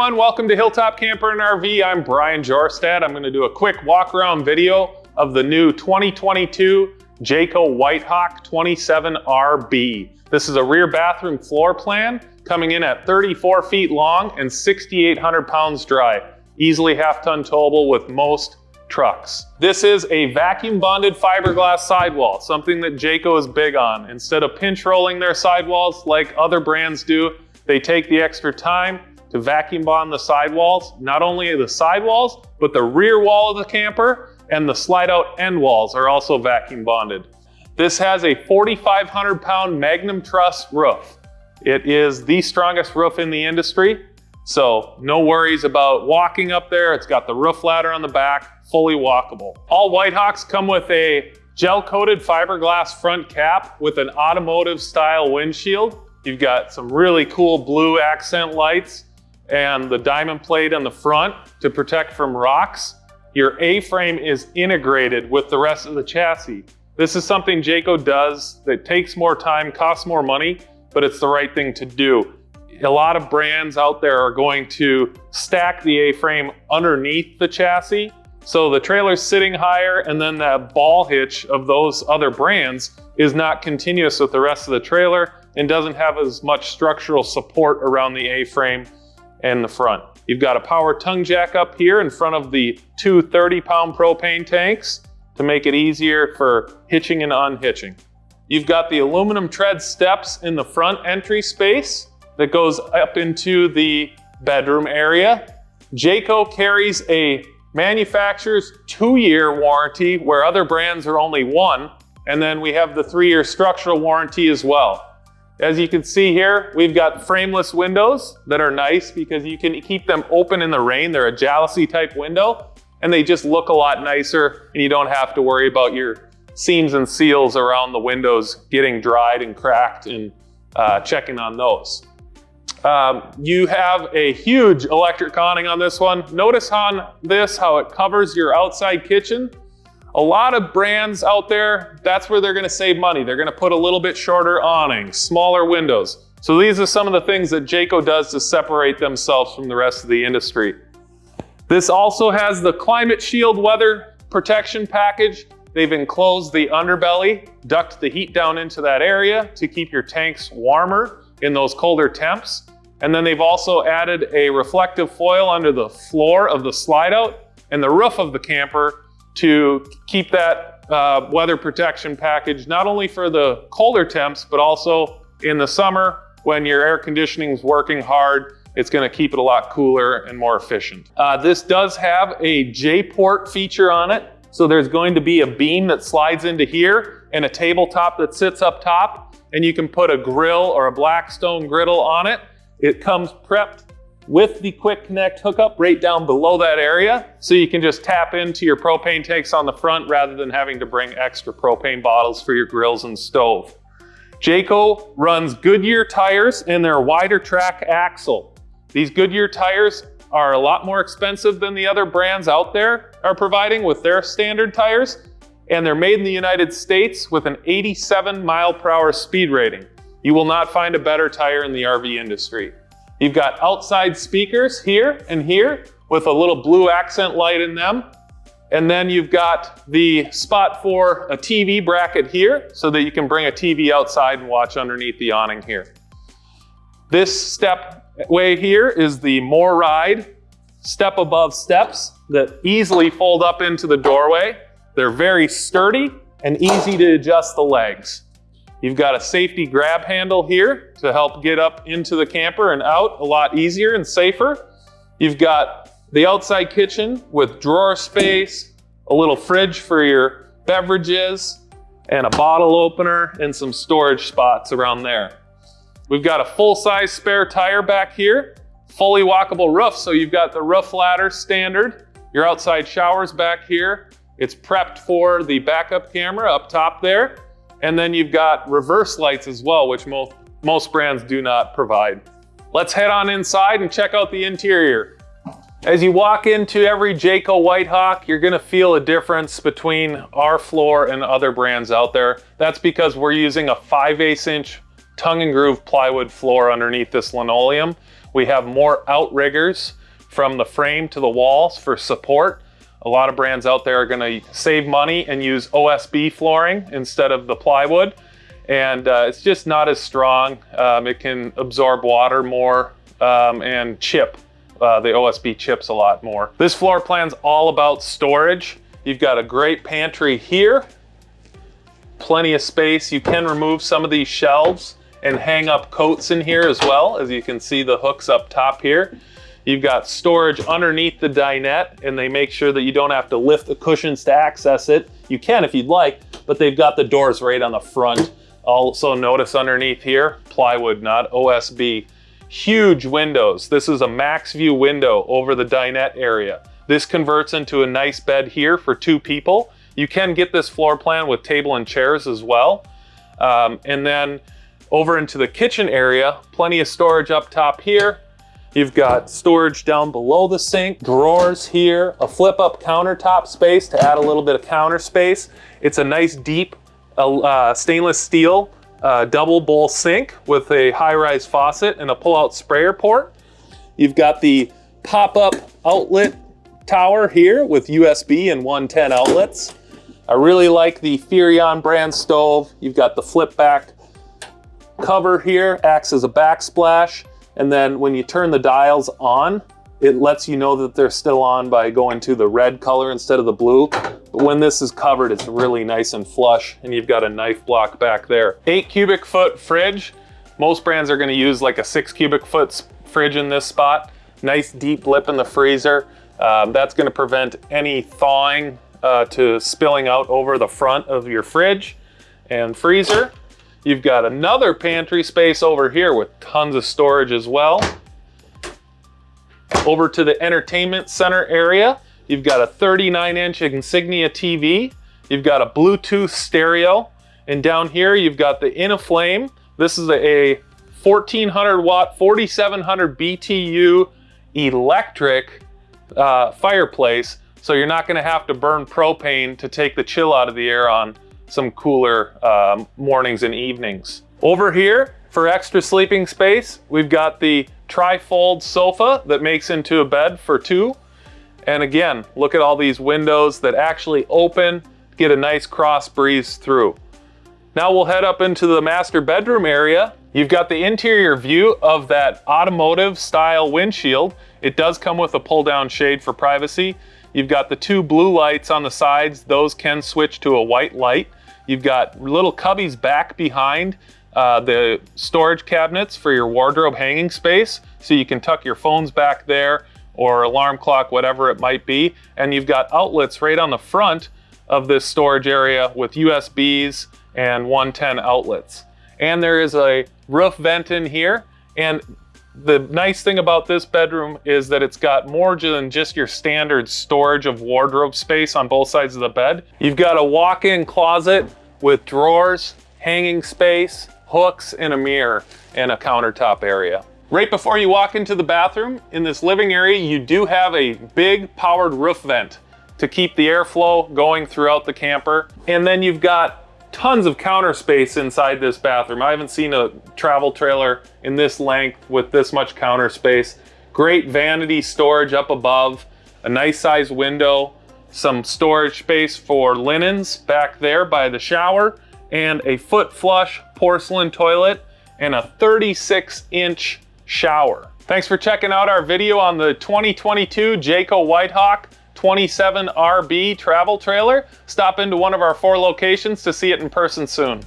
everyone, welcome to Hilltop Camper and RV. I'm Brian Jorstad. I'm gonna do a quick walk around video of the new 2022 Jayco Whitehawk 27RB. This is a rear bathroom floor plan coming in at 34 feet long and 6,800 pounds dry. Easily half ton towable with most trucks. This is a vacuum bonded fiberglass sidewall, something that Jayco is big on. Instead of pinch rolling their sidewalls like other brands do, they take the extra time to vacuum bond the sidewalls, not only the sidewalls, but the rear wall of the camper and the slide out end walls are also vacuum bonded. This has a 4,500 pound Magnum Truss roof. It is the strongest roof in the industry. So no worries about walking up there. It's got the roof ladder on the back, fully walkable. All Whitehawks come with a gel coated fiberglass front cap with an automotive style windshield. You've got some really cool blue accent lights and the diamond plate on the front to protect from rocks. Your A-frame is integrated with the rest of the chassis. This is something Jayco does that takes more time, costs more money, but it's the right thing to do. A lot of brands out there are going to stack the A-frame underneath the chassis. So the trailer's sitting higher and then that ball hitch of those other brands is not continuous with the rest of the trailer and doesn't have as much structural support around the A-frame and the front. You've got a power tongue jack up here in front of the two 30 pound propane tanks to make it easier for hitching and unhitching. You've got the aluminum tread steps in the front entry space that goes up into the bedroom area. Jayco carries a manufacturer's two-year warranty where other brands are only one. And then we have the three-year structural warranty as well. As you can see here, we've got frameless windows that are nice because you can keep them open in the rain. They're a jalousie type window and they just look a lot nicer and you don't have to worry about your seams and seals around the windows getting dried and cracked and uh, checking on those. Um, you have a huge electric awning on this one. Notice on this how it covers your outside kitchen. A lot of brands out there, that's where they're gonna save money. They're gonna put a little bit shorter awning, smaller windows. So these are some of the things that Jayco does to separate themselves from the rest of the industry. This also has the Climate Shield weather protection package. They've enclosed the underbelly, duct the heat down into that area to keep your tanks warmer in those colder temps. And then they've also added a reflective foil under the floor of the slide out and the roof of the camper to keep that uh, weather protection package, not only for the colder temps, but also in the summer when your air conditioning is working hard, it's gonna keep it a lot cooler and more efficient. Uh, this does have a J-port feature on it. So there's going to be a beam that slides into here and a tabletop that sits up top and you can put a grill or a Blackstone griddle on it. It comes prepped with the quick connect hookup right down below that area. So you can just tap into your propane tanks on the front rather than having to bring extra propane bottles for your grills and stove. Jayco runs Goodyear tires in their wider track axle. These Goodyear tires are a lot more expensive than the other brands out there are providing with their standard tires. And they're made in the United States with an 87 mile per hour speed rating. You will not find a better tire in the RV industry. You've got outside speakers here and here with a little blue accent light in them. And then you've got the spot for a TV bracket here so that you can bring a TV outside and watch underneath the awning here. This step way here is the MORryde step above steps that easily fold up into the doorway. They're very sturdy and easy to adjust the legs. You've got a safety grab handle here to help get up into the camper and out a lot easier and safer. You've got the outside kitchen with drawer space, a little fridge for your beverages, and a bottle opener and some storage spots around there. We've got a full-size spare tire back here, fully walkable roof, so you've got the roof ladder standard, your outside showers back here. It's prepped for the backup camera up top there. And then you've got reverse lights as well, which most, most brands do not provide. Let's head on inside and check out the interior. As you walk into every Jayco Whitehawk, you're gonna feel a difference between our floor and other brands out there. That's because we're using a 5 8 inch tongue and groove plywood floor underneath this linoleum, We have more outriggers from the frame to the walls for support. A lot of brands out there are gonna save money and use OSB flooring instead of the plywood. And uh, it's just not as strong. Um, it can absorb water more um, and chip. Uh, the OSB chips a lot more. This floor plan's all about storage. You've got a great pantry here. Plenty of space. You can remove some of these shelves and hang up coats in here as well. As you can see the hooks up top here. You've got storage underneath the dinette and they make sure that you don't have to lift the cushions to access it. You can if you'd like, but they've got the doors right on the front. Also notice underneath here, plywood, not OSB. Huge windows. This is a max view window over the dinette area. This converts into a nice bed here for two people. You can get this floor plan with table and chairs as well. Um, and then over into the kitchen area, plenty of storage up top here. You've got storage down below the sink, drawers here, a flip up countertop space to add a little bit of counter space. It's a nice deep uh, uh, stainless steel uh, double bowl sink with a high-rise faucet and a pull-out sprayer port. You've got the pop-up outlet tower here with USB and 110 outlets. I really like the Furrion brand stove. You've got the flip back cover here, acts as a backsplash. And then when you turn the dials on, it lets you know that they're still on by going to the red color instead of the blue. But when this is covered, it's really nice and flush and you've got a knife block back there. Eight cubic foot fridge. Most brands are gonna use like a six cubic foot fridge in this spot. Nice deep lip in the freezer. Um, that's gonna prevent any thawing uh, to spilling out over the front of your fridge and freezer. You've got another pantry space over here with tons of storage as well. Over to the entertainment center area, you've got a 39 inch Insignia TV. You've got a Bluetooth stereo. And down here, you've got the InnoFlame. This is a 1400 watt, 4700 BTU electric uh, fireplace. So you're not gonna have to burn propane to take the chill out of the air on some cooler um, mornings and evenings. Over here, for extra sleeping space, we've got the tri-fold sofa that makes into a bed for two. And again, look at all these windows that actually open, get a nice cross breeze through. Now we'll head up into the master bedroom area. You've got the interior view of that automotive style windshield. It does come with a pull down shade for privacy. You've got the two blue lights on the sides. Those can switch to a white light. You've got little cubbies back behind uh, the storage cabinets for your wardrobe hanging space. So you can tuck your phones back there or alarm clock, whatever it might be. And you've got outlets right on the front of this storage area with USBs and 110 outlets. And there is a roof vent in here. And the nice thing about this bedroom is that it's got more than just your standard storage of wardrobe space on both sides of the bed. You've got a walk-in closet with drawers, hanging space, hooks, and a mirror, and a countertop area. Right before you walk into the bathroom, in this living area, you do have a big powered roof vent to keep the airflow going throughout the camper. And then you've got tons of counter space inside this bathroom. I haven't seen a travel trailer in this length with this much counter space. Great vanity storage up above, a nice size window, some storage space for linens back there by the shower, and a foot flush porcelain toilet, and a 36 inch shower. Thanks for checking out our video on the 2022 Jayco Whitehawk 27RB travel trailer. Stop into one of our four locations to see it in person soon.